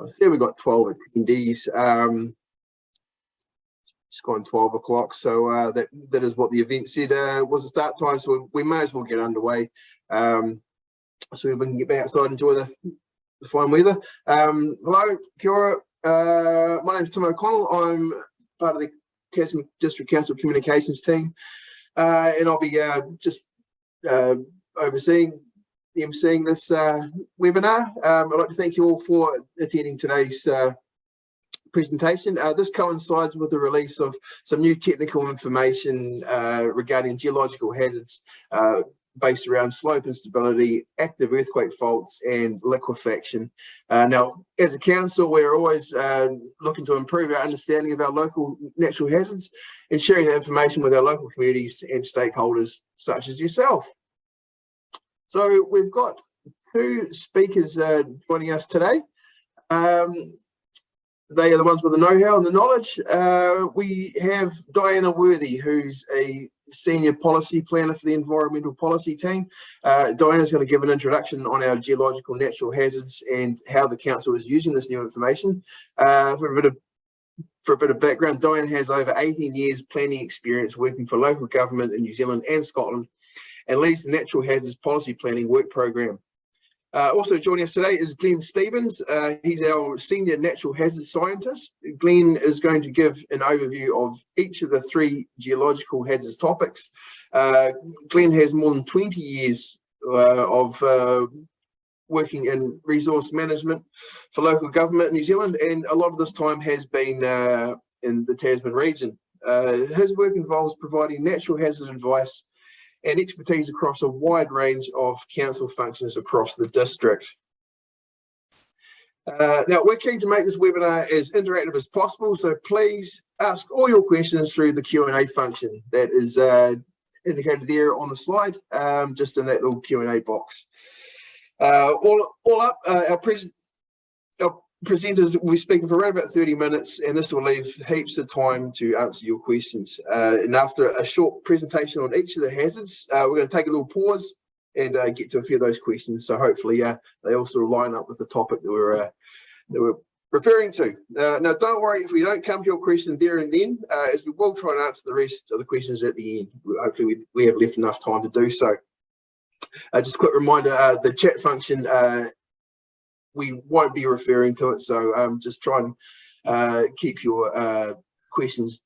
I see we've got 12 attendees. Um, it's gone 12 o'clock, so uh, that that is what the event said uh, was the start time. So we, we may as well get underway. Um, so we can get back outside and enjoy the, the fine weather. Um, hello, kia ora. Uh, my name is Tim O'Connell. I'm part of the Tasman District Council Communications team, uh, and I'll be uh, just uh, overseeing emceeing this uh, webinar. Um, I'd like to thank you all for attending today's uh, presentation. Uh, this coincides with the release of some new technical information uh, regarding geological hazards uh, based around slope instability, active earthquake faults and liquefaction. Uh, now, as a council, we're always uh, looking to improve our understanding of our local natural hazards and sharing that information with our local communities and stakeholders such as yourself. So we've got two speakers uh, joining us today. Um, they are the ones with the know-how and the knowledge. Uh, we have Diana Worthy, who's a senior policy planner for the environmental policy team. Uh, Diana's going to give an introduction on our geological natural hazards and how the council is using this new information. Uh, for a bit of for a bit of background, Diane has over 18 years planning experience working for local government in New Zealand and Scotland and leads the Natural Hazards Policy Planning Work Programme. Uh, also joining us today is Glenn Stevens. Uh, he's our Senior Natural Hazards Scientist. Glenn is going to give an overview of each of the three geological hazards topics. Uh, Glenn has more than 20 years uh, of uh, working in resource management for local government in New Zealand and a lot of this time has been uh, in the Tasman region. his work involves providing natural hazard advice and expertise across a wide range of council functions across the district. Uh, now, we're keen to make this webinar as interactive as possible, so please ask all your questions through the Q&A function that is uh, indicated there on the slide, um, just in that little Q&A box. Uh, all, all up, uh, our, pres our presenters will be speaking for around about 30 minutes and this will leave heaps of time to answer your questions. Uh, and after a short presentation on each of the hazards, uh, we're going to take a little pause and uh, get to a few of those questions. So hopefully uh, they all sort of line up with the topic that we're, uh, that we're referring to. Uh, now, don't worry if we don't come to your question there and then, as we will try and answer the rest of the questions at the end. Hopefully we, we have left enough time to do so. just a quick reminder, the chat function we won't be referring to it. So um, just try and uh, keep your uh, questions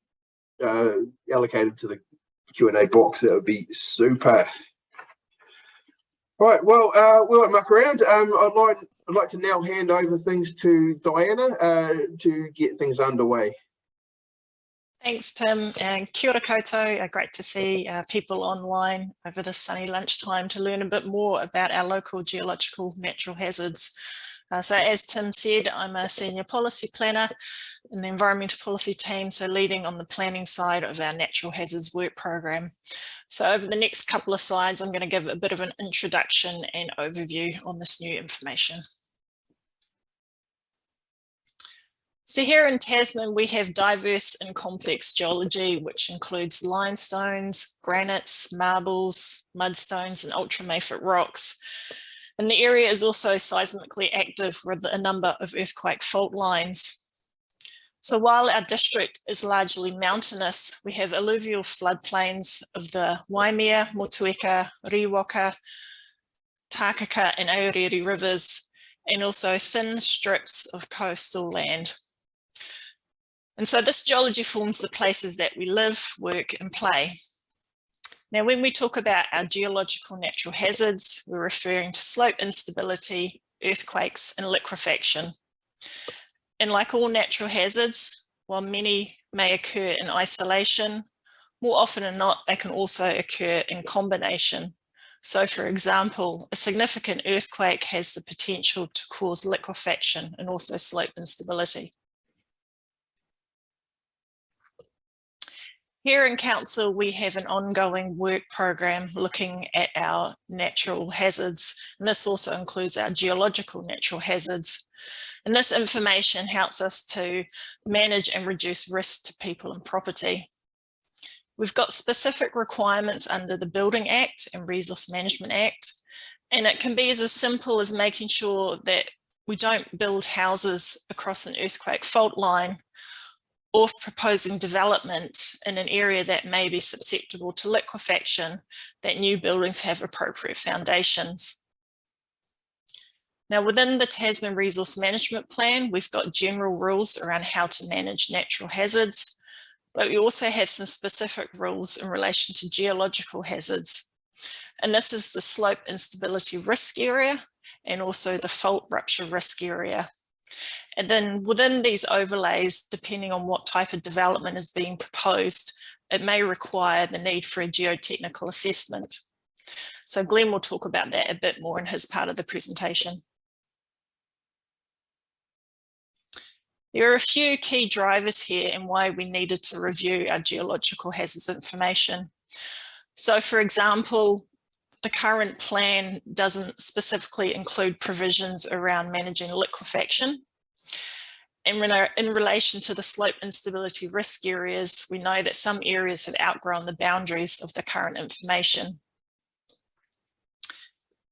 uh, allocated to the Q&A box. That would be super. Right, well, uh, we won't muck around. Um, I'd like I'd like to now hand over things to Diana uh, to get things underway. Thanks, Tim, and kia ora koutou. Uh, great to see uh, people online over this sunny lunchtime to learn a bit more about our local geological natural hazards. Uh, so as Tim said, I'm a senior policy planner in the environmental policy team, so leading on the planning side of our natural hazards work program. So over the next couple of slides, I'm going to give a bit of an introduction and overview on this new information. So here in Tasman, we have diverse and complex geology, which includes limestones, granites, marbles, mudstones, and ultramafic rocks. And the area is also seismically active with a number of earthquake fault lines. So while our district is largely mountainous, we have alluvial floodplains of the Waimea, Motueka, Riwaka, Takaka and Aorere rivers, and also thin strips of coastal land. And so this geology forms the places that we live, work and play. Now, when we talk about our geological natural hazards, we're referring to slope instability, earthquakes and liquefaction. And like all natural hazards, while many may occur in isolation, more often than not, they can also occur in combination. So for example, a significant earthquake has the potential to cause liquefaction and also slope instability. Here in Council, we have an ongoing work program looking at our natural hazards, and this also includes our geological natural hazards. And this information helps us to manage and reduce risk to people and property. We've got specific requirements under the Building Act and Resource Management Act, and it can be as simple as making sure that we don't build houses across an earthquake fault line or proposing development in an area that may be susceptible to liquefaction, that new buildings have appropriate foundations. Now, within the Tasman Resource Management Plan, we've got general rules around how to manage natural hazards, but we also have some specific rules in relation to geological hazards. And this is the slope instability risk area and also the fault rupture risk area. And then within these overlays, depending on what type of development is being proposed, it may require the need for a geotechnical assessment. So Glenn will talk about that a bit more in his part of the presentation. There are a few key drivers here and why we needed to review our geological hazards information. So for example, the current plan doesn't specifically include provisions around managing liquefaction. And in relation to the slope instability risk areas, we know that some areas have outgrown the boundaries of the current information.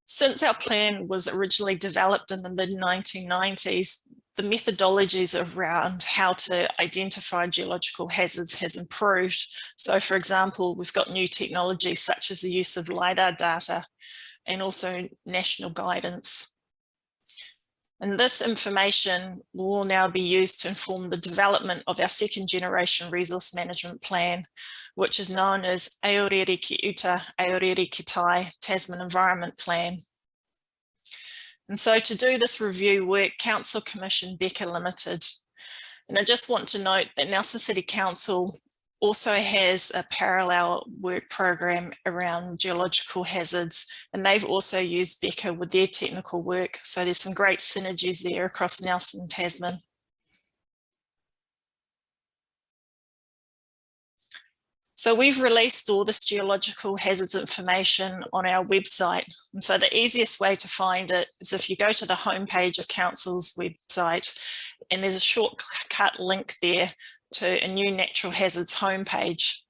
Since our plan was originally developed in the mid 1990s, the methodologies around how to identify geological hazards has improved. So for example, we've got new technologies such as the use of LiDAR data and also national guidance. And this information will now be used to inform the development of our second generation resource management plan, which is known as Aorere Ki Uta, Aorere Ki Tai Tasman Environment Plan. And so to do this review work, Council Commission Beca Limited. And I just want to note that Nelson City Council also has a parallel work program around geological hazards and they've also used Beca with their technical work. So there's some great synergies there across Nelson and Tasman. So we've released all this geological hazards information on our website. And so the easiest way to find it is if you go to the homepage of Council's website and there's a shortcut link there to a new natural hazards homepage.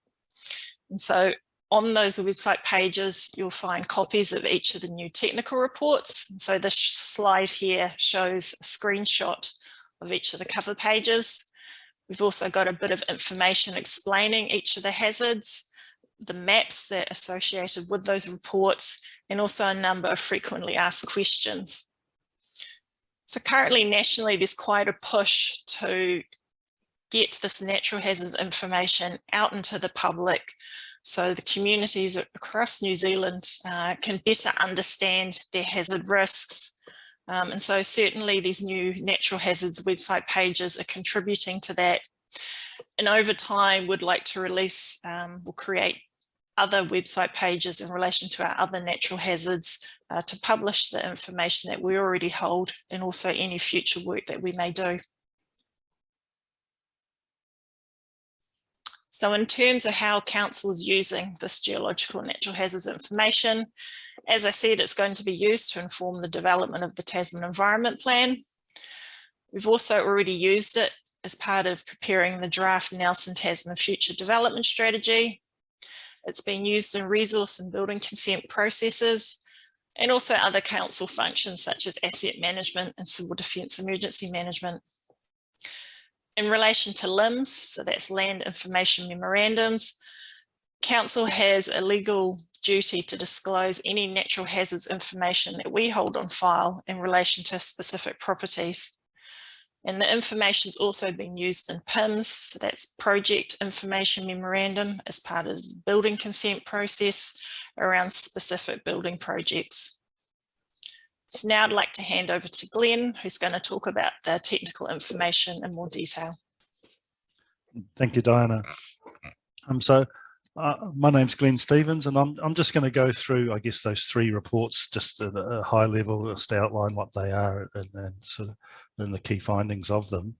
And so on those website pages, you'll find copies of each of the new technical reports. And so this slide here shows a screenshot of each of the cover pages. We've also got a bit of information explaining each of the hazards, the maps that are associated with those reports, and also a number of frequently asked questions. So currently nationally, there's quite a push to get this natural hazards information out into the public so the communities across New Zealand uh, can better understand their hazard risks um, and so certainly these new natural hazards website pages are contributing to that. And over time, we'd like to release um, or create other website pages in relation to our other natural hazards uh, to publish the information that we already hold and also any future work that we may do. So in terms of how council is using this geological natural hazards information, as I said, it's going to be used to inform the development of the Tasman Environment Plan. We've also already used it as part of preparing the draft Nelson Tasman Future Development Strategy. It's been used in resource and building consent processes and also other council functions such as asset management and civil defence emergency management. In relation to LIMS, so that's land information memorandums, council has a legal duty to disclose any natural hazards information that we hold on file in relation to specific properties. And the information has also been used in PIMS, so that's Project Information Memorandum as part of the building consent process around specific building projects. So now I'd like to hand over to Glenn, who's going to talk about the technical information in more detail. Thank you, Diana. Um, so uh, my name's Glenn Stevens, and I'm, I'm just going to go through, I guess, those three reports just at a high level, just outline what they are and, and sort of and the key findings of them.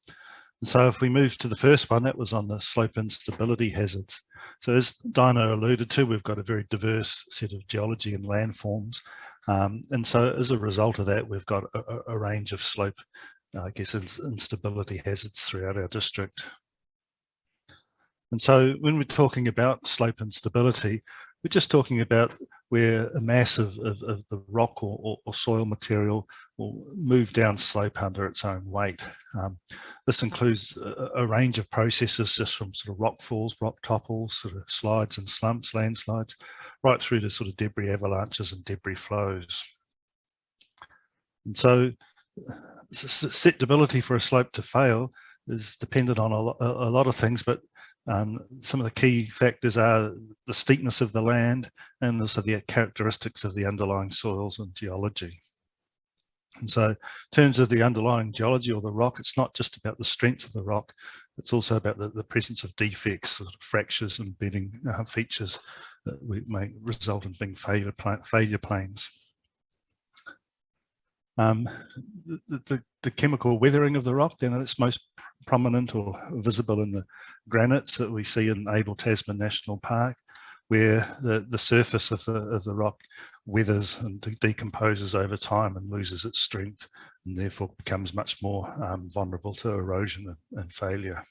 And so if we move to the first one, that was on the slope instability hazards. So as Diana alluded to, we've got a very diverse set of geology and landforms. Um, and so as a result of that, we've got a, a range of slope, I guess, instability hazards throughout our district. And so when we're talking about slope instability, we're just talking about where a mass of, of, of the rock or, or, or, soil material will move down slope under its own weight. Um, this includes a, a, range of processes just from sort of rock falls, rock topples, sort of slides and slumps, landslides, right through to sort of debris avalanches and debris flows. And so susceptibility for a slope to fail is dependent on a, lot, a lot of things, but um, some of the key factors are the steepness of the land and also the characteristics of the underlying soils and geology. And so in terms of the underlying geology or the rock, it's not just about the strength of the rock, it's also about the, the presence of defects, sort of fractures and bedding uh, features that we may result in being failure, failure planes. Um, the, the, the, chemical weathering of the rock, then it's most prominent or visible in the granites that we see in Abel Tasman National Park, where the, the surface of the, of the rock weathers and de decomposes over time and loses its strength and therefore becomes much more um, vulnerable to erosion and, and failure.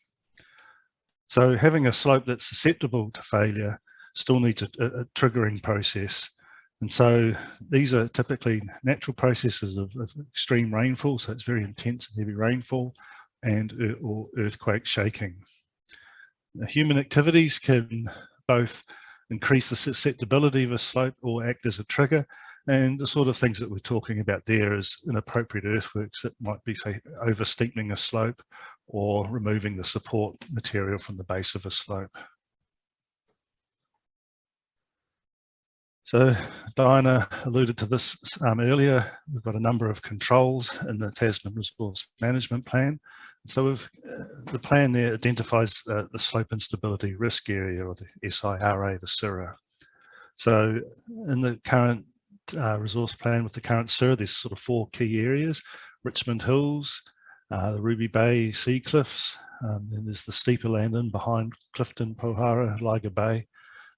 So having a slope that's susceptible to failure still needs a, a triggering process and so these are typically natural processes of, of, extreme rainfall, so it's very intense and heavy rainfall and or earthquake shaking. The human activities can both increase the susceptibility of a slope or act as a trigger and the sort of things that we're talking about there is inappropriate earthworks that might be say over steepening a slope or removing the support material from the base of a slope. So Diana alluded to this um, earlier. We've got a number of controls in the Tasman Resource Management Plan. So uh, the plan there identifies uh, the slope instability risk area or the SIRA, the SIRA. So in the current uh, resource plan with the current SIRA, there's sort of four key areas, Richmond Hills, uh, the Ruby Bay Sea Cliffs, um, then there's the steeper land in behind Clifton, Pohara, Ligar Bay,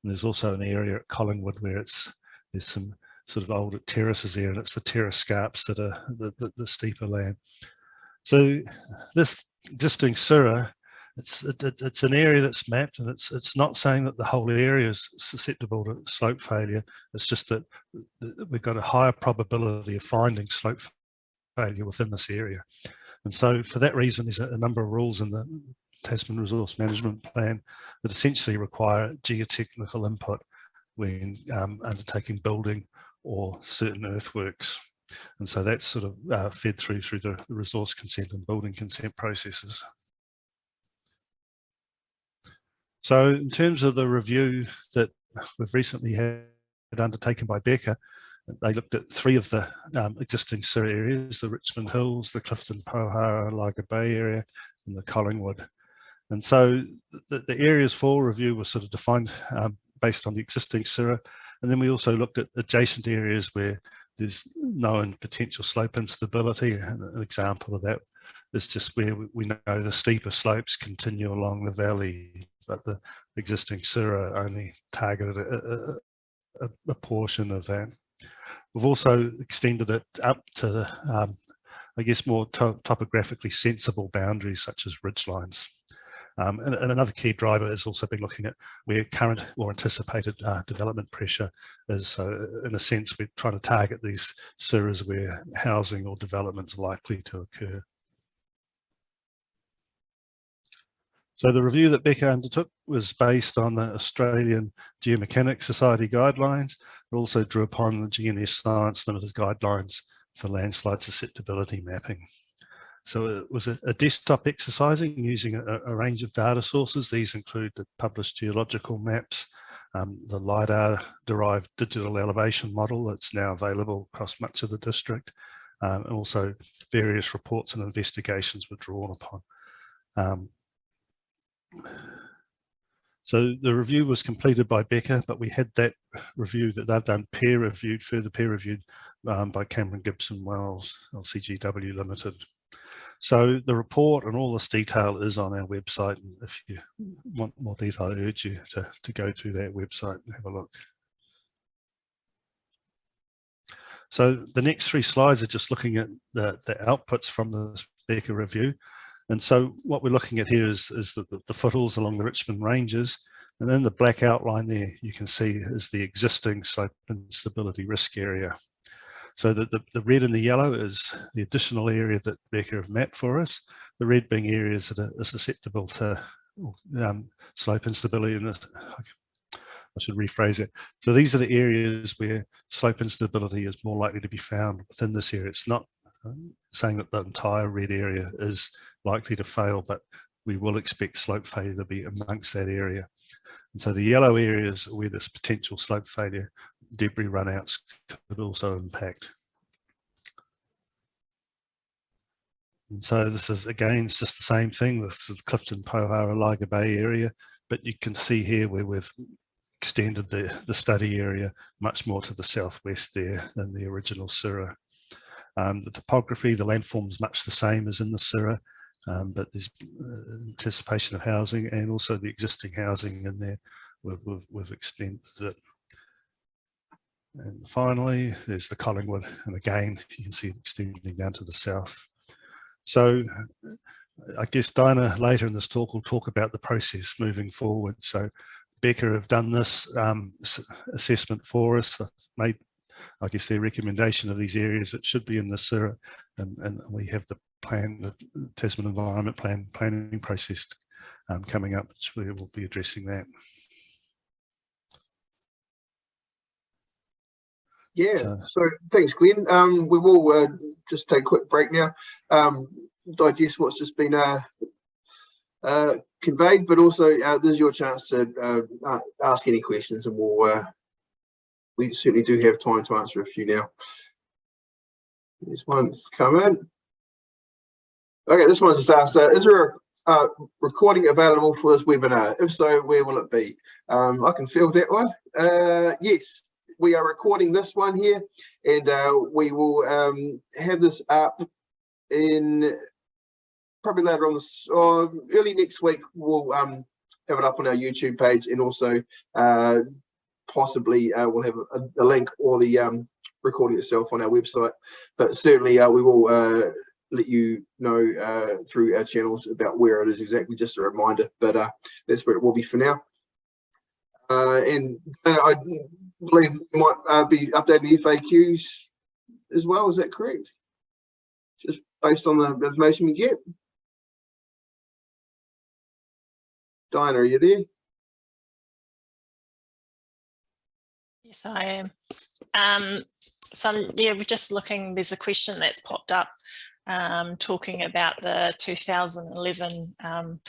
and there's also an area at Collingwood where it's there's some sort of old terraces there, and it's the terrace scarps that are the, the, the steeper land. So this distinct SIRA, it's it, it's an area that's mapped, and it's it's not saying that the whole area is susceptible to slope failure. It's just that we've got a higher probability of finding slope failure within this area. And so for that reason, there's a number of rules in the Tasman Resource Management Plan that essentially require geotechnical input when um, undertaking building or certain earthworks. And so that's sort of uh, fed through through the resource consent and building consent processes. So in terms of the review that we've recently had undertaken by Beca, they looked at three of the um, existing SIR areas, the Richmond Hills, the Clifton Pohara, Ligar Bay area, and the Collingwood. And so the, the areas for review were sort of defined um, based on the existing SIRA. And then we also looked at adjacent areas where there's known potential slope instability. And an example of that is just where we know the steeper slopes continue along the valley, but the existing SIRA only targeted a, a, a portion of that. We've also extended it up to, um, I guess, more to topographically sensible boundaries such as ridge lines. Um, and, and, another key driver has also been looking at where current or anticipated uh, development pressure is. So in a sense, we're trying to target these SIRAs where housing or development is likely to occur. So the review that Beca undertook was based on the Australian Geomechanics Society guidelines. It also drew upon the GNS Science Limited guidelines for landslide susceptibility mapping. So it was a, a desktop exercising using a, a, range of data sources. These include the published geological maps, um, the LiDAR derived digital elevation model that's now available across much of the district, um, and also various reports and investigations were drawn upon. Um, so the review was completed by Beca, but we had that review that they've done peer reviewed, further peer reviewed um, by Cameron Gibson Wells, LCGW Limited. So the report and all this detail is on our website. And if you want more detail, I urge you to, to go to that website and have a look. So the next three slides are just looking at the, the outputs from the Beca review. And so what we're looking at here is, is the, the foothills along the Richmond Ranges. And then the black outline there you can see is the existing slope instability risk area. So the, the, the red and the yellow is the additional area that Beca have mapped for us. The red being areas that are susceptible to um, slope instability. And I should rephrase it. So these are the areas where slope instability is more likely to be found within this area. It's not um, saying that the entire red area is likely to fail, but we will expect slope failure to be amongst that area. And so the yellow areas where this potential slope failure debris runouts could also impact. And so this is again, it's just the same thing. This is Clifton, Pohara, Ligar Bay area, but you can see here where we've extended the, the study area much more to the southwest there than the original SIRA. Um, the topography, the landform is much the same as in the SIRA, um, but there's uh, anticipation of housing and also the existing housing in there, we've, we've, we've extended it. And finally, there's the Collingwood, and again, you can see it extending down to the south. So I guess Diana later in this talk will talk about the process moving forward. So Beca have done this um, assessment for us, made, I guess, their recommendation of these areas that should be in the SIRA, and, and we have the plan, the Tasman Environment Plan planning process um, coming up, which we will be addressing that. Yeah, so, so thanks, Glenn. Um, we will uh, just take a quick break now, um, digest what's just been uh, uh, conveyed, but also uh, this is your chance to uh, ask any questions and we'll, uh, we certainly do have time to answer a few now. This one's come in. Okay, this one's just asked, uh, is there a uh, recording available for this webinar? If so, where will it be? Um, I can feel that one. Uh, yes, we are recording this one here and uh, we will um, have this up in probably later on this or early next week we'll um, have it up on our YouTube page and also uh, possibly uh, we'll have a, a, link or the um, recording itself on our website. But certainly uh, we will uh, let you know uh, through our channels about where it is exactly, just a reminder. But uh, that's where it will be for now. and I believe might be updating the FAQs as well. Is that correct? Just based on the information we get. Diana, are you there? Yes, I am. Um, so yeah, we're just looking, there's a question that's popped up um, talking about the 2011 um,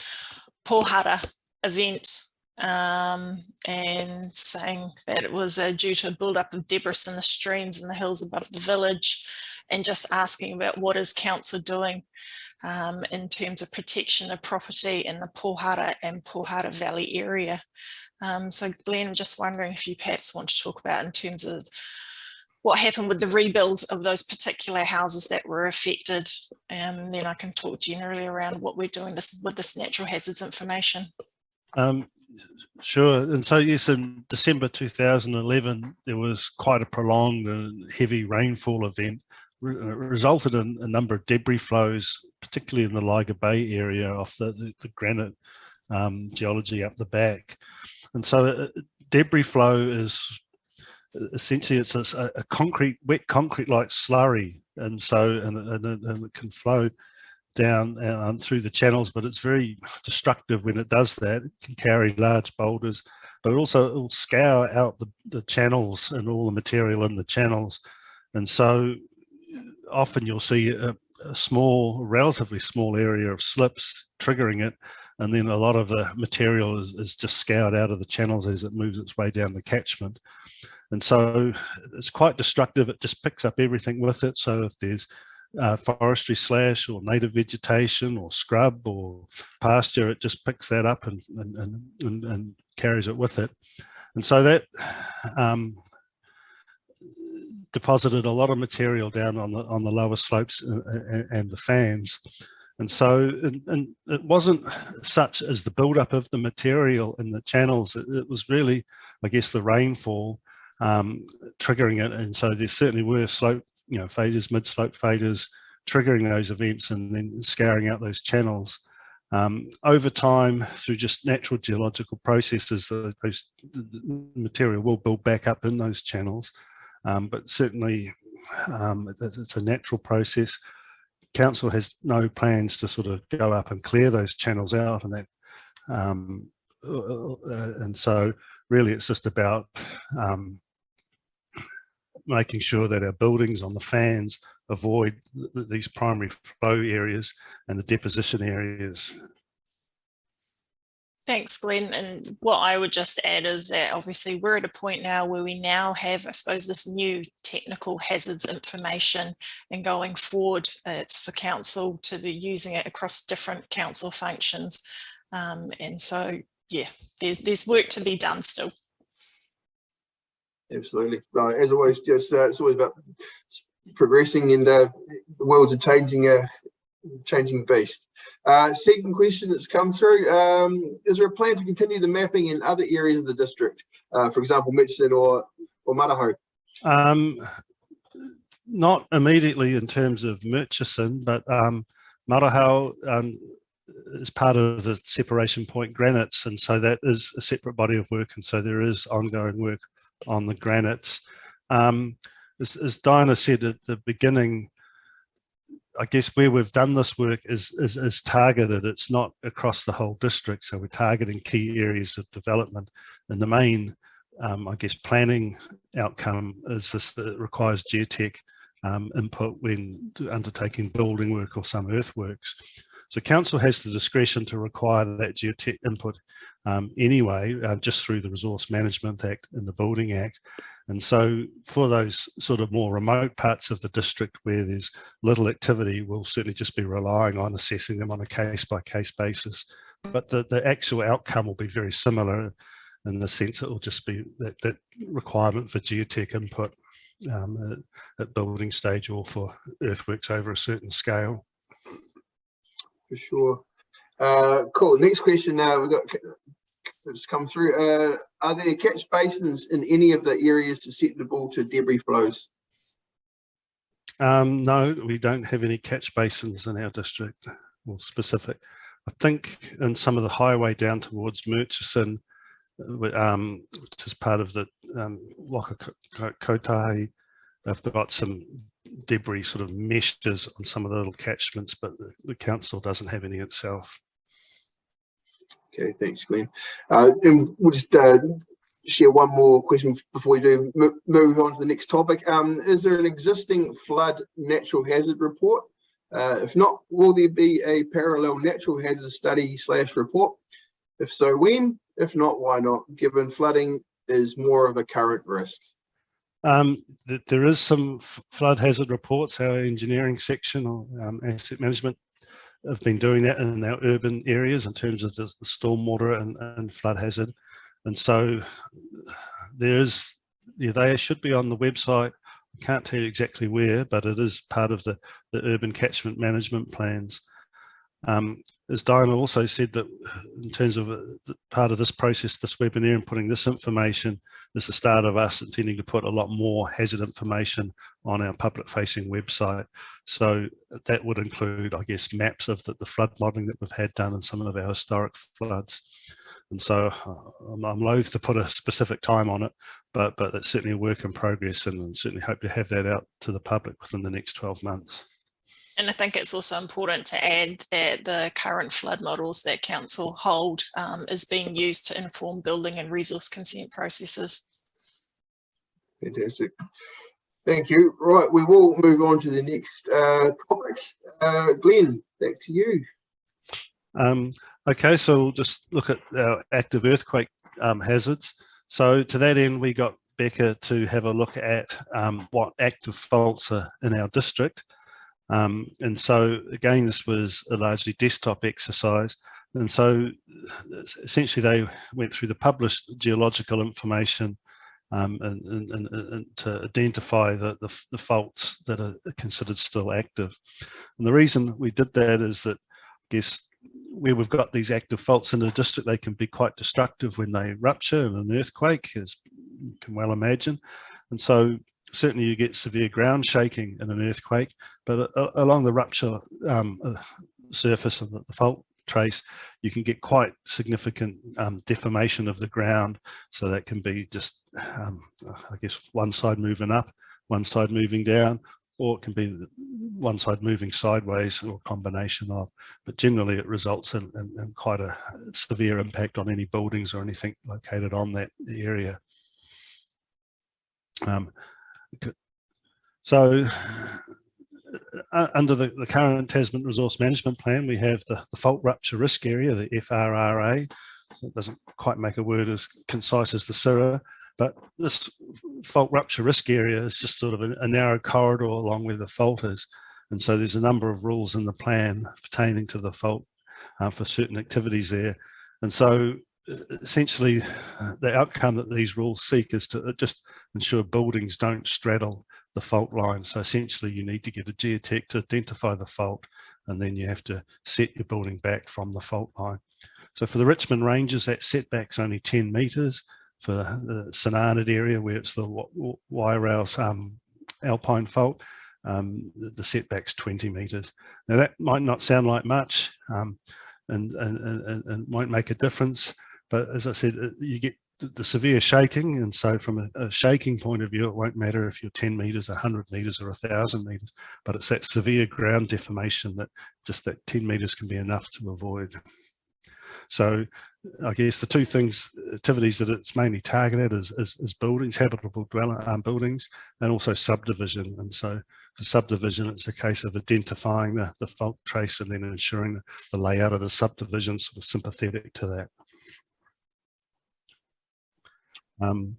Pohara event um, and saying that it was uh, due to a build-up of debris in the streams and the hills above the village and just asking about what is council doing um, in terms of protection of property in the Pohara and Pohara Valley area. Um, so Glenn, I'm just wondering if you perhaps want to talk about in terms of what happened with the rebuild of those particular houses that were affected. And um, then I can talk generally around what we're doing this with this natural hazards information. Um, sure. And so yes, in December 2011, there was quite a prolonged and heavy rainfall event re uh, resulted in a number of debris flows, particularly in the Ligar Bay area off the, the, the granite um, geology up the back. And so uh, debris flow is essentially it's a, a concrete, wet concrete like slurry. And so, and, and, and it can flow down um, through the channels, but it's very destructive when it does that. It can carry large boulders, but also it will scour out the, the channels and all the material in the channels. And so often you'll see a, a small, relatively small area of slips triggering it, and then a lot of the material is, is just scoured out of the channels as it moves its way down the catchment. And so it's quite destructive. It just picks up everything with it. So if there's uh, forestry slash or native vegetation or scrub or pasture, it just picks that up and, and, and, and carries it with it. And so that um, deposited a lot of material down on the on the lower slopes and, uh, uh, and the fans. And so and, and, it wasn't such as the buildup of the material in the channels, it, it was really, I guess, the rainfall um, triggering it. And so there certainly were slope, you know, failures, mid-slope failures, triggering those events and then scouring out those channels. Um, over time, through just natural geological processes, the, those, the material will build back up in those channels. Um, but certainly, um, it's, a natural process. Council has no plans to sort of go up and clear those channels out, and that, um, uh, uh, and so really, it's just about um, making sure that our buildings on the fans avoid th these primary flow areas and the deposition areas. Thanks, Glenn. And what I would just add is that obviously we're at a point now where we now have, I suppose, this new technical hazards information and going forward, it's for council to be using it across different council functions. Um, and so, yeah, there's, there's work to be done still. Absolutely. Uh, as always, just uh, it's always about progressing and uh, the world's a changing uh, changing beast. Uh, second question that's come through, um, is there a plan to continue the mapping in other areas of the district? Uh, for example, Mitchell or, or Marahau? Um, not immediately in terms of Murchison, but um, um, is part of the separation point granites, and so that is a separate body of work, and so there is ongoing work on the granites. Um, as, as Diana said at the beginning, I guess where we've done this work is, is, is, targeted. It's not across the whole district. So we're targeting key areas of development. And the main, um, I guess, planning outcome is this it requires geotech um, input when undertaking building work or some earthworks. So council has the discretion to require that geotech input um, anyway, uh, just through the Resource Management Act and the Building Act. And so for those sort of more remote parts of the district where there's little activity, we'll certainly just be relying on assessing them on a case by case basis. But the, the actual outcome will be very similar in the sense it will just be that, that requirement for geotech input um, at, at building stage or for earthworks over a certain scale. For sure. Uh, cool. Next question. Now uh, we've got that's come through. Uh, are there catch basins in any of the areas susceptible to debris flows? Um, no, we don't have any catch basins in our district or specific. I think in some of the highway down towards Murchison, uh, um, which is part of the um, Waka Kotahi, they've got some debris sort of meshes on some of the little catchments, but the, the council doesn't have any itself. Okay, thanks, Glenn. Uh, and we'll just uh, share one more question before we do move on to the next topic. Um, is there an existing flood natural hazard report? Uh, if not, will there be a parallel natural hazard study slash report? If so, when? If not, why not? Given flooding is more of a current risk. Um, th there is some flood hazard reports, our engineering section or um, asset management have been doing that in our urban areas in terms of the, the stormwater and, and, flood hazard. And so there's, yeah, they should be on the website. I can't tell you exactly where, but it is part of the, the urban catchment management plans. Um, as Diana also said that in terms of uh, part of this process, this webinar and putting this information is the start of us intending to put a lot more hazard information on our public facing website. So that would include, I guess, maps of the, the flood modelling that we've had done in some of our historic floods. And so uh, I'm, I'm loath to put a specific time on it, but, but it's certainly a work in progress and certainly hope to have that out to the public within the next 12 months. And I think it's also important to add that the current flood models that council hold um, is being used to inform building and resource consent processes. Fantastic. Thank you. Right, we will move on to the next uh, topic. Uh, Glenn, back to you. Um, okay, so we'll just look at our active earthquake um, hazards. So to that end, we got Beca to have a look at um, what active faults are in our district. Um, and so again, this was a largely desktop exercise. And so essentially they went through the published geological information um, and, and, and, to identify the, the, the, faults that are considered still active. And the reason we did that is that I guess where we've got these active faults in the district, they can be quite destructive when they rupture in an earthquake, as you can well imagine. And so certainly you get severe ground shaking in an earthquake, but uh, along the rupture um, uh, surface of the, the fault trace, you can get quite significant um, deformation of the ground. So that can be just, um, I guess, one side moving up, one side moving down, or it can be one side moving sideways or a combination of, but generally it results in, in, in, quite a severe impact on any buildings or anything located on that area. Um, so uh, under the, the, current Tasman Resource Management Plan, we have the, the fault rupture risk area, the FRRA. It doesn't quite make a word as concise as the SIRA, but this fault rupture risk area is just sort of a, a narrow corridor along where the fault is. And so there's a number of rules in the plan pertaining to the fault uh, for certain activities there. And so essentially uh, the outcome that these rules seek is to uh, just ensure buildings don't straddle the fault line. So essentially you need to get a geotech to identify the fault and then you have to set your building back from the fault line. So for the Richmond Ranges, that setback's only 10 metres. For the Arnaud area where it's the Wairau's um, alpine fault, um, the setback's 20 metres. Now that might not sound like much um, and, and, and, and might make a difference, but as I said, uh, you get the severe shaking and so from a, a, shaking point of view it won't matter if you're 10 meters 100 meters or 1000 meters but it's that severe ground deformation that just that 10 meters can be enough to avoid. So i guess the two things activities that it's mainly targeted is, is, is buildings habitable dwelling um, buildings and also subdivision. And so for subdivision it's a case of identifying the, the fault trace and then ensuring the, the layout of the subdivision sort of sympathetic to that um,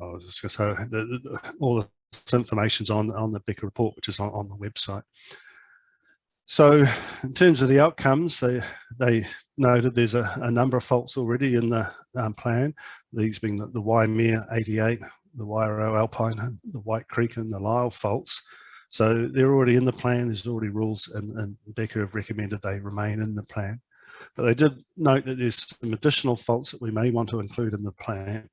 I was just going to say the, the, all the information's on on the Beca report, which is on, on the website. So in terms of the outcomes, they they noted there's a, a number of faults already in the um, plan. These being the, the Waimea 88, the Wairau Alpine, the White Creek, and the Lyell faults. So they're already in the plan. There's already rules, and, and Beca have recommended they remain in the plan. But they did note that there's some additional faults that we may want to include in the plan,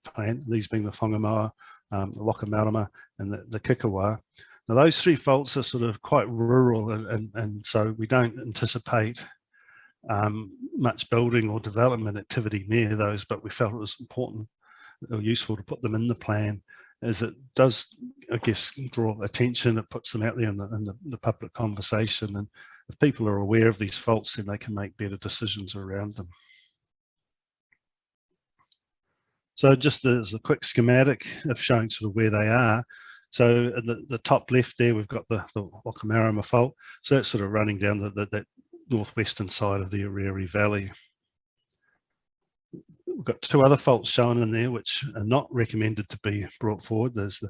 these being the Whangamoa, um, the Wakamarama and the, the Kikiwa. Now those three faults are sort of quite rural and, and, and so we don't anticipate um, much building or development activity near those, but we felt it was important or useful to put them in the plan as it does, I guess, draw attention, it puts them out there in the, in the, the public conversation and if people are aware of these faults, then they can make better decisions around them. So just as a quick schematic of showing sort of where they are. So in the, the top left there, we've got the, the Wakamarama fault. So that's sort of running down the, the, that northwestern side of the Aorere Valley. We've got two other faults shown in there, which are not recommended to be brought forward. There's the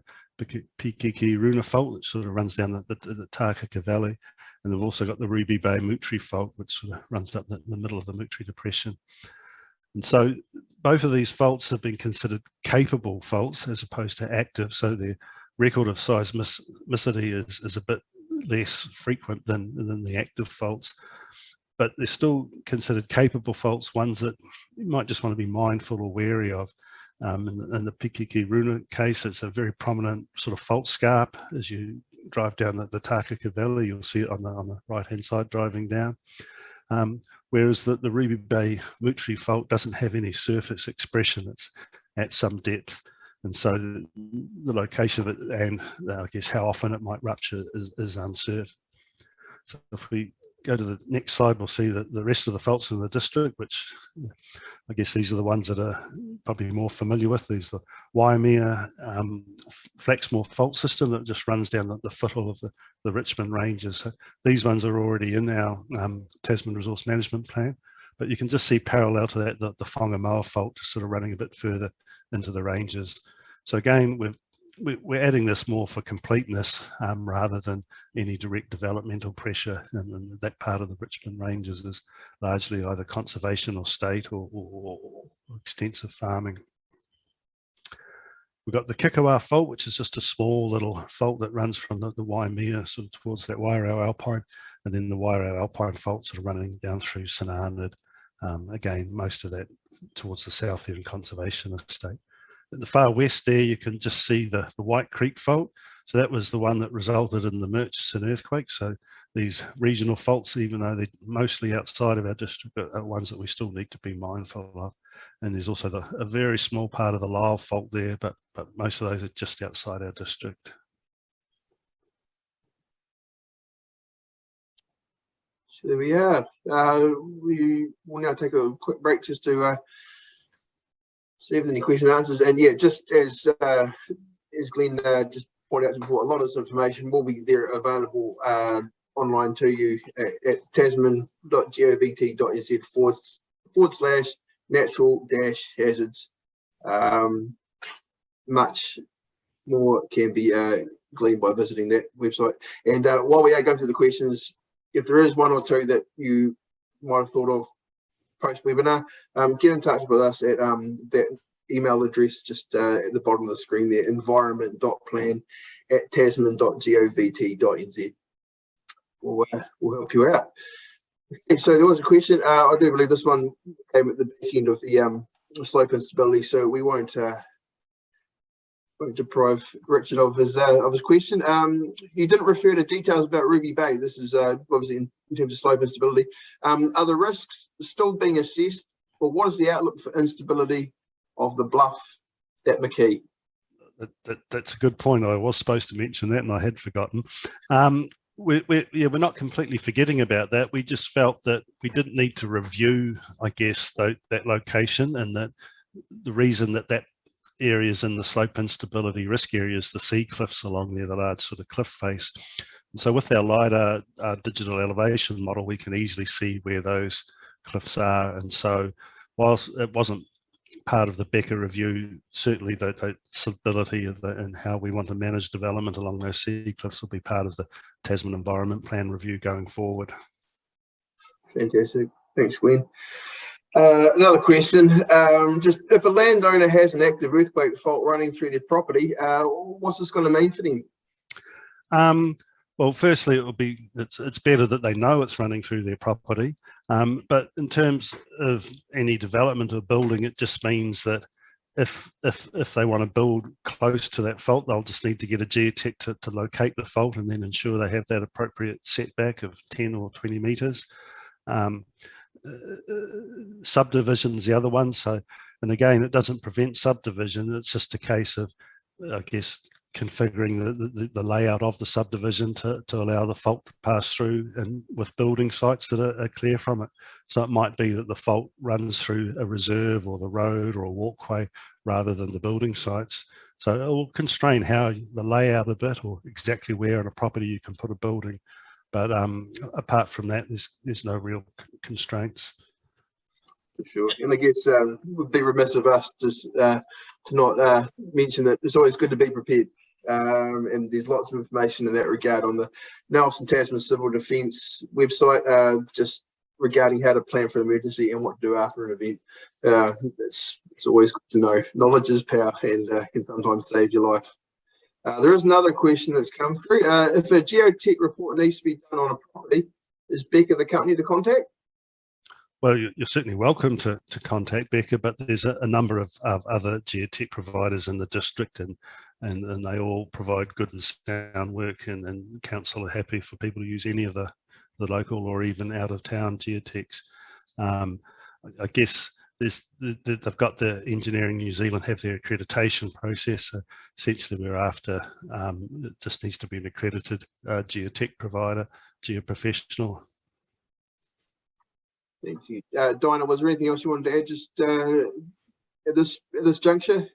Pikikiruna fault, which sort of runs down the, the, the Takaka Valley. And they've also got the Ruby Bay Moutere fault, which sort of runs up the, the middle of the Moutere Depression. And so both of these faults have been considered capable faults as opposed to active. So their record of seismicity is, is a bit less frequent than, than the active faults, but they're still considered capable faults, ones that you might just want to be mindful or wary of. Um, in, the, in the Pikikiruna case, it's a very prominent sort of fault scarp as you drive down the, the Takaka Valley, you'll see it on the, on the right-hand side driving down. Um, whereas the, the Ruby Bay Moutere fault doesn't have any surface expression, it's at some depth. And so the location of it and uh, I guess how often it might rupture is, is uncertain. So if we go to the next slide, we'll see that the rest of the faults in the district, which I guess these are the ones that are probably more familiar with. These the Waimea um, Flaxmore fault system that just runs down the, the foothill of the, the Richmond Ranges. So these ones are already in our um, Tasman Resource Management Plan, but you can just see parallel to that, the, the Whangamoa fault sort of running a bit further into the ranges. So again, we've we're adding this more for completeness um, rather than any direct developmental pressure and, and, that part of the Richmond Ranges is largely either conservation or state or, or, or extensive farming. We've got the Kikiwa fault, which is just a small little fault that runs from the, the Waimea sort of towards that Wairau Alpine, and then the Wairau Alpine faults are running down through St Arnaud. Um, again, most of that towards the south end conservation estate. The far west there, you can just see the, the White Creek fault. So that was the one that resulted in the Murchison earthquake. So these regional faults, even though they're mostly outside of our district, are ones that we still need to be mindful of. And there's also the, a very small part of the Lyell fault there, but, but most of those are just outside our district. So there we are. Uh, we will now take a quick break just to uh, see if there's any question and answers. And yeah, just as uh, as Glenn uh, just pointed out before, a lot of this information will be there available uh, online to you at, at tasman.govt.nz forward, forward slash natural dash hazards. Um, much more can be uh, gleaned by visiting that website. And uh, while we are going through the questions, if there is one or two that you might have thought of post webinar, um, get in touch with us at um, that email address just uh, at the bottom of the screen there, environment.plan at tasman.govt.nz. We'll, uh, we'll help you out. Okay, so there was a question. Uh, I do believe this one came at the back end of the um, slope instability, so we won't uh, won't deprive Richard of his uh, of his question. Um, you didn't refer to details about Ruby Bay. This is uh, obviously in, in terms of slope instability. Um, are the risks still being assessed, or what is the outlook for instability of the bluff at McKee? That, that, that's a good point. I was supposed to mention that and I had forgotten. Um, we, we, yeah, we're not completely forgetting about that. We just felt that we didn't need to review, I guess, that, that location and that the reason that that areas in the slope instability risk areas, the sea cliffs along there, the large sort of cliff face. And so with our LiDAR uh, digital elevation model, we can easily see where those cliffs are. And so whilst it wasn't part of the Beca review, certainly the, the stability of the and how we want to manage development along those sea cliffs will be part of the Tasman Environment Plan review going forward. Fantastic. Thanks, Glenn. Uh, another question, um, just if a landowner has an active earthquake fault running through their property, uh, what's this going to mean for them? Um, well, firstly, it will be it's, it's better that they know it's running through their property. Um, but in terms of any development or building, it just means that if if if they want to build close to that fault, they'll just need to get a geotech to, to locate the fault and then ensure they have that appropriate setback of 10 or 20 meters. Um, subdivision's the other one. So, and again, it doesn't prevent subdivision. It's just a case of, I guess, configuring the, the, the, layout of the subdivision to, to allow the fault to pass through and with building sites that are, are, clear from it. So it might be that the fault runs through a reserve or the road or a walkway rather than the building sites. So it will constrain how the layout a bit or exactly where on a property you can put a building. But um, apart from that, there's, there's no real constraints. For sure. And I guess um, would be remiss of us to, uh, to not uh, mention that it's always good to be prepared. Um, and there's lots of information in that regard on the Nelson Tasman Civil Defence website, uh, just regarding how to plan for an emergency and what to do after an event. Uh, it's, it's always good to know. Knowledge is power and uh, can sometimes save your life. Uh, there is another question that's come through. Uh, if a geotech report needs to be done on a property, is Beca the company to contact? Well, you're certainly welcome to, to contact Beca, but there's a, a number of, of, other geotech providers in the district and, and, and they all provide good and sound work and, and council are happy for people to use any of the, the local or even out of town geotechs. Um, I guess there's, they've got the Engineering New Zealand have their accreditation process. So essentially, we're after um, it just needs to be an accredited uh, geotech provider, geoprofessional. Thank you, uh, Diana. Was there anything else you wanted to add just uh, at this at this juncture?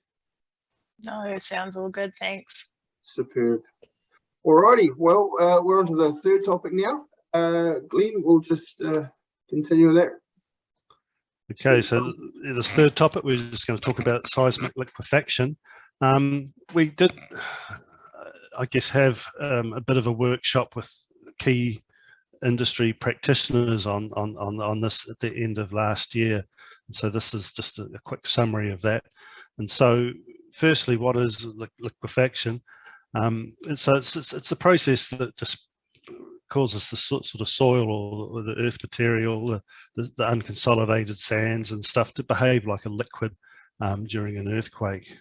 No, it sounds all good. Thanks. Superb. Alrighty. Well, uh, we're on to the third topic now. Uh, Glenn, we'll just uh, continue with that. Okay, so this third topic, we're just going to talk about seismic liquefaction. Um, we did, I guess, have um, a bit of a workshop with key industry practitioners on, on, on, on this at the end of last year. And so this is just a, a quick summary of that. And so firstly, what is liquefaction? Um, and so it's, it's, it's a process that just causes the sort of soil or the earth material, the, the, unconsolidated sands and stuff to behave like a liquid um, during an earthquake.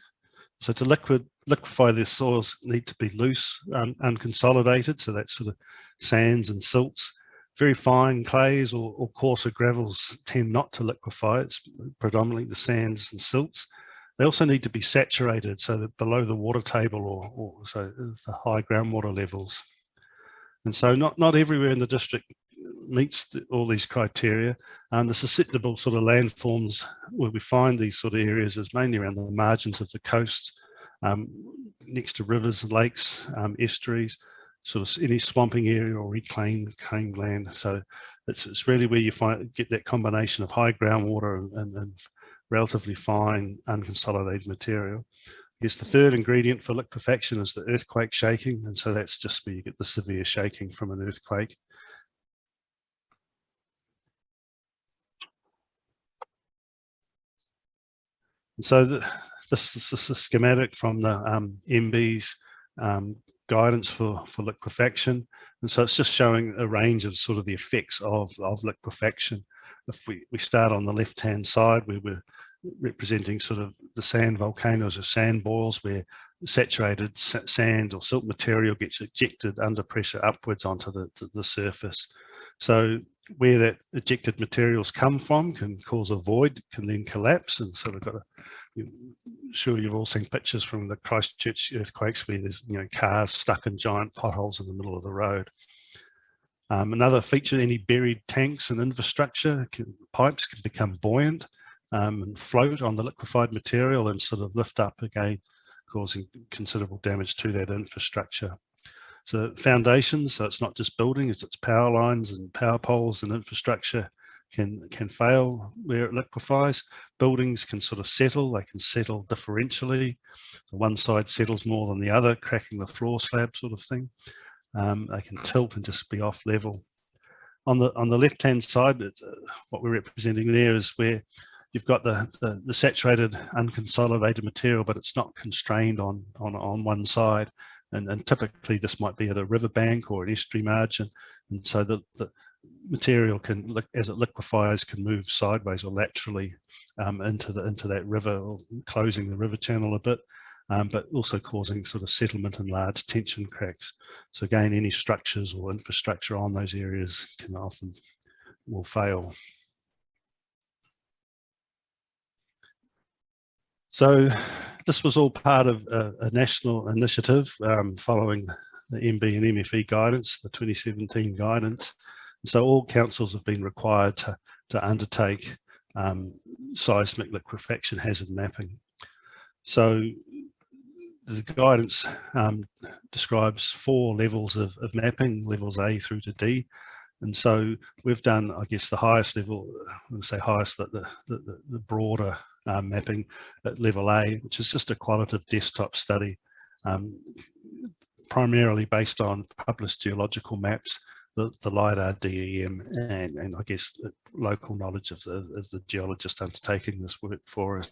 So to liquid liquefy their soils need to be loose, um, unconsolidated. So that's sort of sands and silts. Very fine clays or, or coarser gravels tend not to liquefy. It's predominantly the sands and silts. They also need to be saturated so that below the water table or, or so the high groundwater levels. And so not, not everywhere in the district meets the, all these criteria. And the susceptible sort of landforms where we find these sort of areas is mainly around the margins of the coast, um, next to rivers, lakes, um, estuaries, sort of any swamping area or reclaimed claimed land. So it's, it's really where you find get that combination of high groundwater and, and, and relatively fine unconsolidated material. Yes, the third ingredient for liquefaction is the earthquake shaking. And so that's just where you get the severe shaking from an earthquake. so the, this, this, is a schematic from the um, MBIE's um, guidance for, for liquefaction. And so it's just showing a range of sort of the effects of, of liquefaction. If we, we start on the left-hand side, where we're representing sort of the sand volcanoes or sand boils where saturated sand or silt material gets ejected under pressure upwards onto the, the, the surface. So where that ejected materials come from can cause a void, can then collapse. And so we've got to, I'm sure you've all seen pictures from the Christchurch earthquakes where there's, you know, cars stuck in giant potholes in the middle of the road. Um, another feature, any buried tanks and infrastructure, can, pipes can become buoyant um, and float on the liquefied material and sort of lift up again, causing considerable damage to that infrastructure. So foundations, so it's not just buildings, it's power lines and power poles and infrastructure can, can fail where it liquefies. Buildings can sort of settle, they can settle differentially. So one side settles more than the other, cracking the floor slab sort of thing. Um, they can tilt and just be off level. On the on the left hand side, uh, what we're representing there is where you've got the, the, the saturated unconsolidated material, but it's not constrained on on on one side and, and typically this might be at a riverbank or an estuary margin. And so the, the material can, as it liquefies, can move sideways or laterally um, into the into that river, closing the river channel a bit, um, but also causing sort of settlement and large tension cracks. So again, any structures or infrastructure on those areas can often will fail. So this was all part of a, a national initiative um, following the MBIE and MFE guidance, the 2017 guidance. So all councils have been required to, to undertake um, seismic liquefaction hazard mapping. So the guidance um, describes four levels of, of mapping, levels A through to D. And so we've done, I guess, the highest level, I would say highest, the, the, the, the broader um, mapping at level A, which is just a qualitative desktop study, um, primarily based on published geological maps, the, the LIDAR DEM, and, and I guess local knowledge of the, of the geologist undertaking this work for us.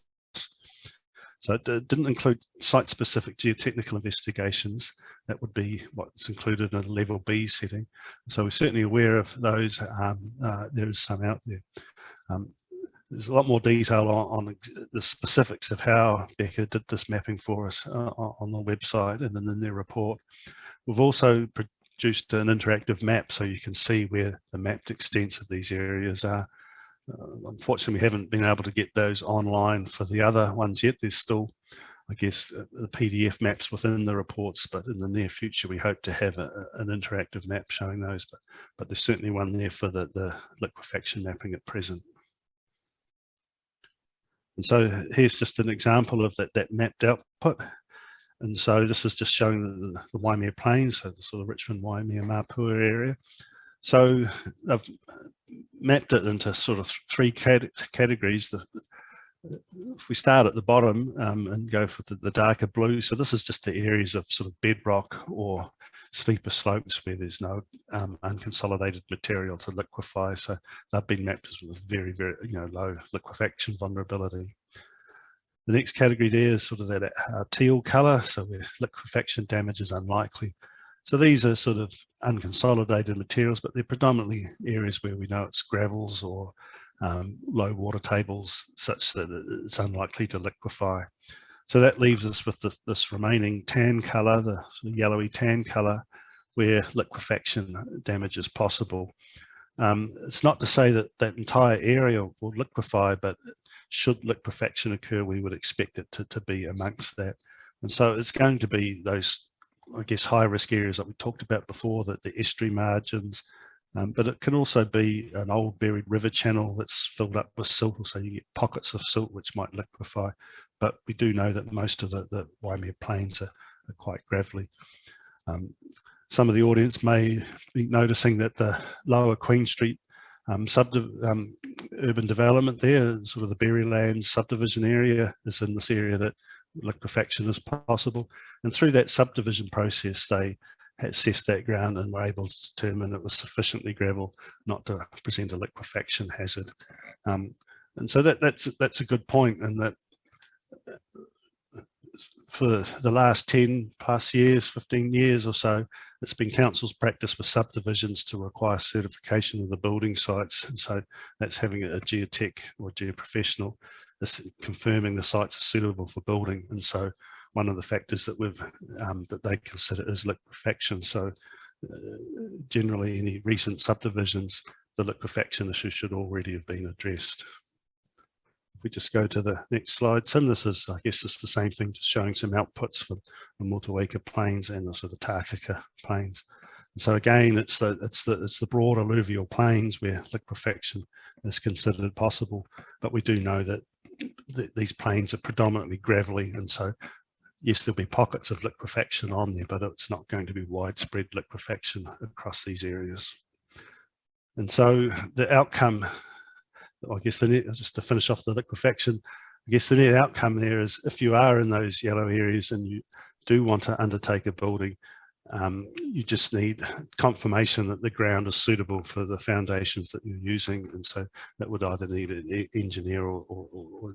So it didn't include site-specific geotechnical investigations. That would be what's included in a level B setting. So we're certainly aware of those. Um, uh, there is some out there. Um, there's a lot more detail on, on, the specifics of how Beca did this mapping for us uh, on the website and in their report. We've also produced an interactive map so you can see where the mapped extents of these areas are. Uh, unfortunately, we haven't been able to get those online for the other ones yet. There's still, I guess, uh, the PDF maps within the reports, but in the near future, we hope to have a, an interactive map showing those. But, but there's certainly one there for the, the liquefaction mapping at present. And so here's just an example of that, that mapped output. And so this is just showing the, the Waimea Plains, so the sort of Richmond, Waimea, Mapua area. So I've mapped it into sort of three categories. The, if we start at the bottom um, and go for the, the, darker blue, so this is just the areas of sort of bedrock or steeper slopes where there's no um, unconsolidated material to liquefy. So they've been mapped as with very, very, you know, low liquefaction vulnerability. The next category there is sort of that uh, teal color, so where liquefaction damage is unlikely. So these are sort of unconsolidated materials, but they're predominantly areas where we know it's gravels or um, low water tables such that it's unlikely to liquefy. So that leaves us with this, this remaining tan colour, the sort of yellowy tan colour, where liquefaction damage is possible. Um, it's not to say that that entire area will liquefy, but should liquefaction occur, we would expect it to, to be amongst that. And so it's going to be those, I guess, high risk areas that we talked about before, that the estuary margins, um, but it can also be an old buried river channel that's filled up with silt, so you get pockets of silt which might liquefy. But we do know that most of the, the Waimea plains are, are quite gravelly. Um, some of the audience may be noticing that the lower Queen Street um, um, urban development there, sort of the Berrylands subdivision area is in this area that liquefaction is possible. And through that subdivision process, they assessed that ground and were able to determine it was sufficiently gravel not to present a liquefaction hazard. Um, and so that, that's that's a good point and that for the last 10 plus years, 15 years or so, it's been council's practice with subdivisions to require certification of the building sites. And so that's having a geotech or geoprofessional confirming the sites are suitable for building. And so one of the factors that we've um, that they consider is liquefaction. So uh, generally any recent subdivisions, the liquefaction issue should already have been addressed. If we just go to the next slide, so this is, I guess it's the same thing, just showing some outputs for the Motueka plains and the sort of Takaka plains. And so again, it's the it's the it's the broad alluvial plains where liquefaction is considered possible, but we do know that th these plains are predominantly gravelly, and so yes, there'll be pockets of liquefaction on there, but it's not going to be widespread liquefaction across these areas. And so the outcome I guess the net, just to finish off the liquefaction, I guess the net outcome there is if you are in those yellow areas and you do want to undertake a building, um, you just need confirmation that the ground is suitable for the foundations that you're using. And so that would either need an engineer or, or, or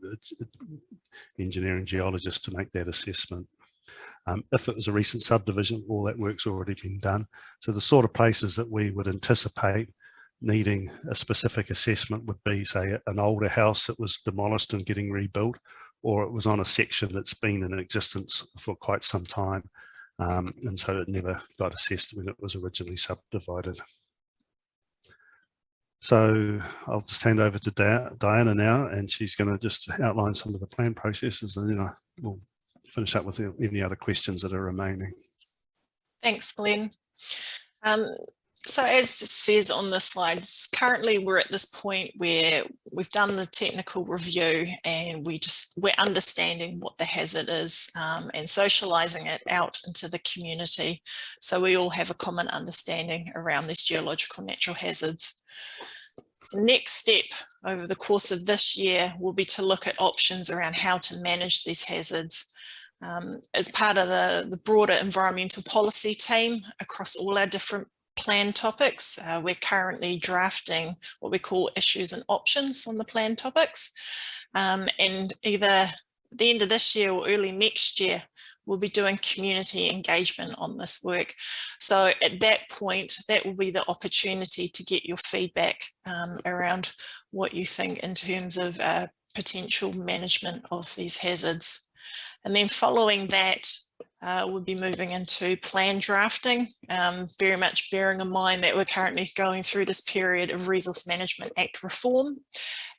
engineering geologist to make that assessment. Um, if it was a recent subdivision, all that work's already been done. So the sort of places that we would anticipate needing a specific assessment would be, say, an older house that was demolished and getting rebuilt, or it was on a section that's been in existence for quite some time. Um, and so it never got assessed when it was originally subdivided. So I'll just hand over to Diana now, and she's going to just outline some of the plan processes, and then I will finish up with any other questions that are remaining. Thanks, Glenn. Um, so as it says on the slides, currently we're at this point where we've done the technical review and we just we're understanding what the hazard is um, and socializing it out into the community. So we all have a common understanding around these geological natural hazards. So next step over the course of this year will be to look at options around how to manage these hazards. Um, as part of the, the broader environmental policy team across all our different plan topics. Uh, we're currently drafting what we call issues and options on the plan topics. Um, and either at the end of this year or early next year, we'll be doing community engagement on this work. So at that point, that will be the opportunity to get your feedback um, around what you think in terms of uh, potential management of these hazards. And then following that, uh, we'll be moving into plan drafting, um, very much bearing in mind that we're currently going through this period of Resource Management Act reform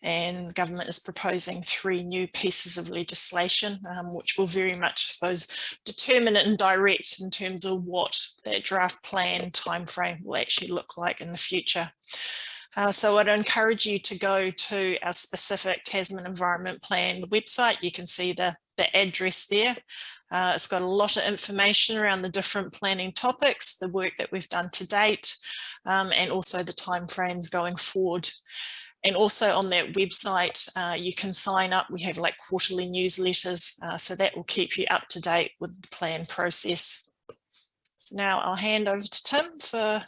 and the government is proposing three new pieces of legislation, um, which will very much, I suppose, determine and direct in terms of what that draft plan timeframe will actually look like in the future. Uh, so I'd encourage you to go to our specific Tasman Environment Plan website. You can see the, the address there. Uh, it's got a lot of information around the different planning topics, the work that we've done to date, um, and also the timeframes going forward. And also on that website, uh, you can sign up. We have like quarterly newsletters, uh, so that will keep you up to date with the plan process. So now I'll hand over to Tim for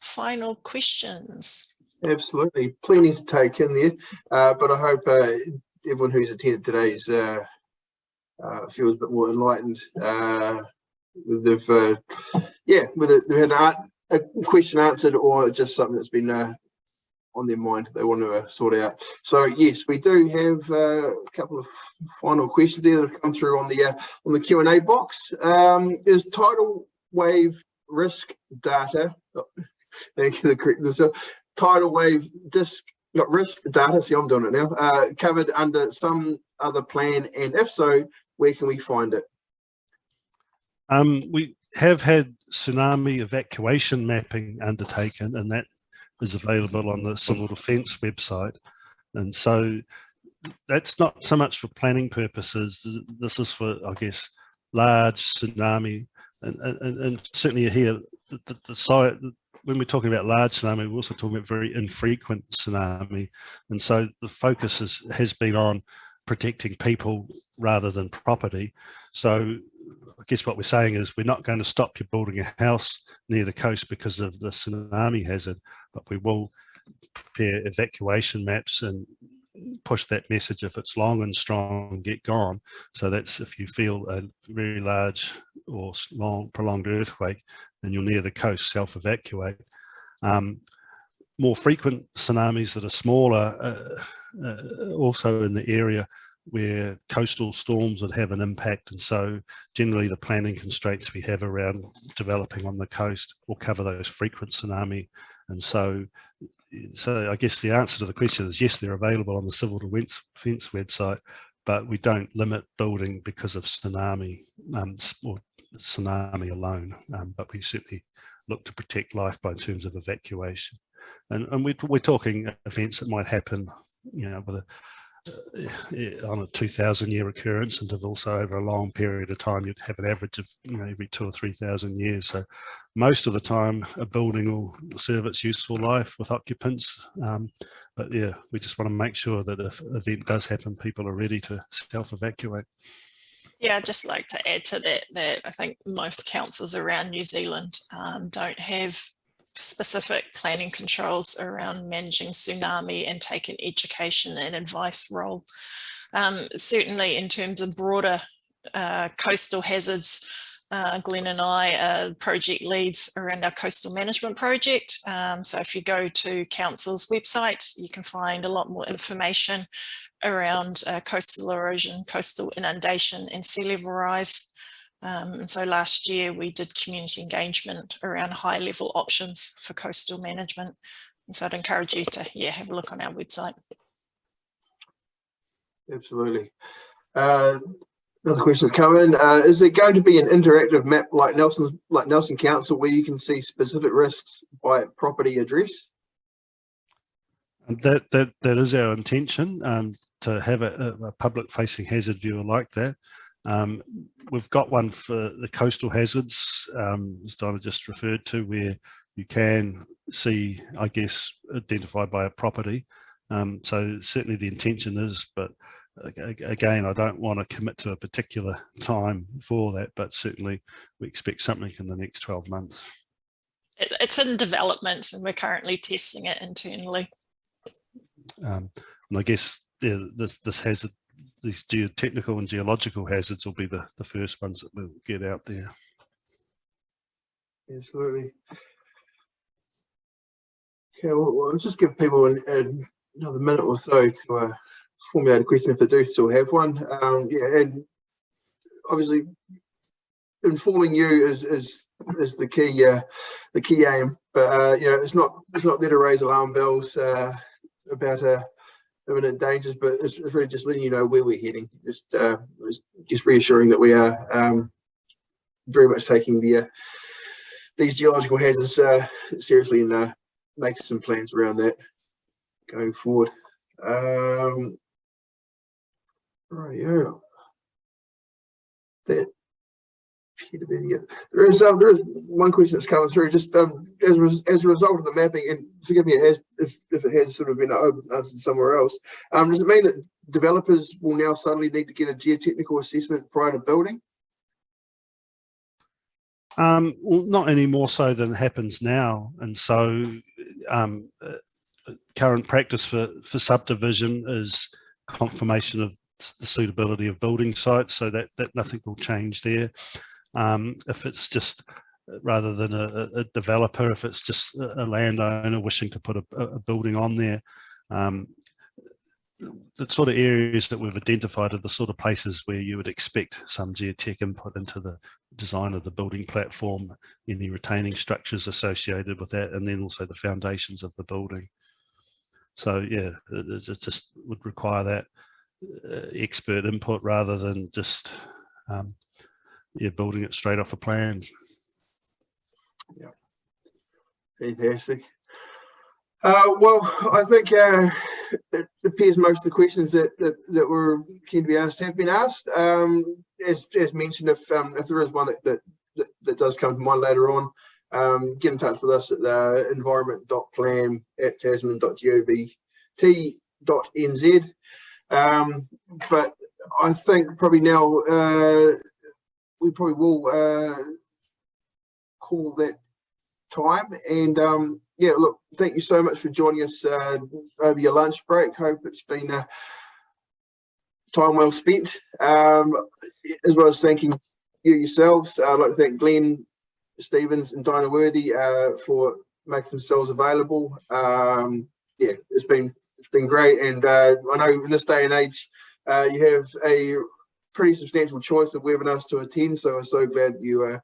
final questions. Absolutely, plenty to take in there, uh, but I hope uh, everyone who's attended today's uh, uh, feels a bit more enlightened. Uh, they've, uh, yeah, whether they've had a question answered or just something that's been uh, on their mind they want to uh, sort out. So yes, we do have uh, a couple of final questions there that have come through on the uh, on the Q and A box. Um, is tidal wave risk data? oh, thank you. The correct. So tidal wave disk not risk data. See, I'm doing it now. Covered under some other plan, and if so, where can we find it? Um, we have had tsunami evacuation mapping undertaken and that is available on the Civil Defence website. And so that's not so much for planning purposes. This is for, I guess, large tsunami and, and, and certainly here, the, the, the site, when we're talking about large tsunami, we're also talking about very infrequent tsunami. And so the focus is, has been on protecting people rather than property. So I guess what we're saying is we're not going to stop you building a house near the coast because of the tsunami hazard, but we will prepare evacuation maps and push that message if it's long and strong get gone so that's if you feel a very large or long prolonged earthquake and you're near the coast self-evacuate um, more frequent tsunamis that are smaller uh, uh, also in the area where coastal storms would have an impact. And so generally the planning constraints we have around developing on the coast will cover those frequent tsunami. And so so I guess the answer to the question is yes they're available on the civil defence website but we don't limit building because of tsunami um, or tsunami alone. Um, but we certainly look to protect life by in terms of evacuation. And, and we, we're talking events that might happen you know with a on a 2000 year occurrence interval so over a long period of time you'd have an average of you know every two or three thousand years. So most of the time a building will serve its useful life with occupants. Um, but yeah we just want to make sure that if an event does happen people are ready to self-evacuate. Yeah, I'd just like to add to that, that I think most councils around New Zealand um, don't have specific planning controls around managing tsunami and take an education and advice role. Um, certainly in terms of broader uh, coastal hazards, uh, Glenn and I are project leads around our coastal management project. Um, so if you go to council's website, you can find a lot more information around uh, coastal erosion, coastal inundation and sea level rise. Um, so last year we did community engagement around high level options for coastal management. And so I'd encourage you to yeah, have a look on our website. Absolutely. Uh, another question has coming. Uh, is there going to be an interactive map like Nelson's like Nelson Council where you can see specific risks by property address? That that that is our intention um, to have a, a public facing hazard viewer like that. Um, we've got one for the coastal hazards, um, as Donna just referred to, where you can see, I guess, identified by a property. Um, so certainly the intention is, but again, I don't want to commit to a particular time for that, but certainly we expect something in the next 12 months. It's in development and we're currently testing it internally. Um, and I guess yeah, this, this hazard these geotechnical and geological hazards will be the, the first ones that we'll get out there. Absolutely. Okay, well, I'll just give people an, an, another minute or so to uh, formulate a question if they do still have one. Um, yeah, and obviously informing you is is is the key uh, the key aim. But uh, you know, it's not it's not there to raise alarm bells uh, about a uh, imminent dangers, but it's, it's, really just letting you know where we're heading. Just uh, just reassuring that we are um, very much taking the uh, these geological hazards uh, seriously and uh, making some plans around that going forward. Um, right, yeah. That there is um, there is one question that's coming through just um, as as a result of the mapping, and forgive me, it has if, if it has sort of been answered somewhere else. Um, does it mean that developers will now suddenly need to get a geotechnical assessment prior to building? Um, well, not any more so than happens now, and so um, uh, current practice for for subdivision is confirmation of the suitability of building sites, so that that nothing will change there. Um, if it's just rather than a, a- developer if it's just a landowner wishing to put a, a building on there. Um, the sort of areas that we've identified are the sort of places where you would expect some geotech input into the design of the building platform, any retaining structures associated with that, and then also the foundations of the building. So yeah, it, it it just would require that uh, expert input rather than just um, yeah, building it straight off a plan. Yeah, fantastic. Uh, well, I think uh, it appears most of the questions that, that, that were keen to be asked have been asked. Um, as, as mentioned, if um, if there is one that, that, that, does come to mind later on, um, get in touch with us at uh, environment.plan at tasman.gov.nz. Um, but I think probably now uh, we probably will uh, call that time. And um yeah look thank you so much for joining us uh over your lunch break. Hope it's been a time well spent. Um as well as thanking you yourselves i'd like to thank glenn stevens and diana worthy uh for making themselves available. Um yeah it's been it's been great. And uh i know in this day and age uh you have a pretty substantial choice of webinars to attend so i'm so glad you uh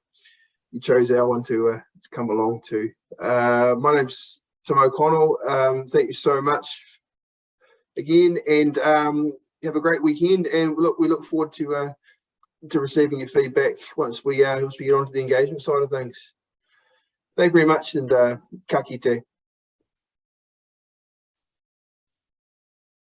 you chose our one to uh, come along to. Uh, my name's Tim O'Connell. Um, thank you so much again, and um, have a great weekend. And look, we look forward to uh, to receiving your feedback once we uh, once we get onto the engagement side of things. Thank you very much, and uh, ka kite.